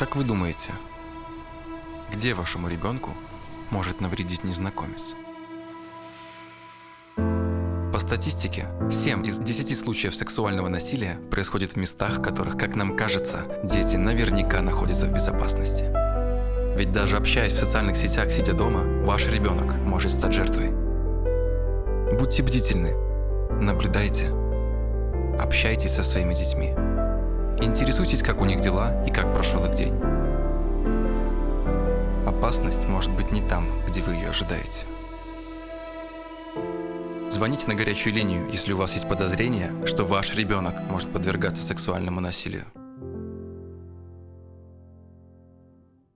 Как вы думаете, где вашему ребенку может навредить незнакомец? По статистике, 7 из 10 случаев сексуального насилия происходит в местах, в которых, как нам кажется, дети наверняка находятся в безопасности. Ведь даже общаясь в социальных сетях, сидя дома, ваш ребенок может стать жертвой. Будьте бдительны, наблюдайте, общайтесь со своими детьми. Интересуйтесь, как у них дела и как прошел их день. Опасность может быть не там, где вы ее ожидаете. Звоните на горячую линию, если у вас есть подозрение, что ваш ребенок может подвергаться сексуальному насилию.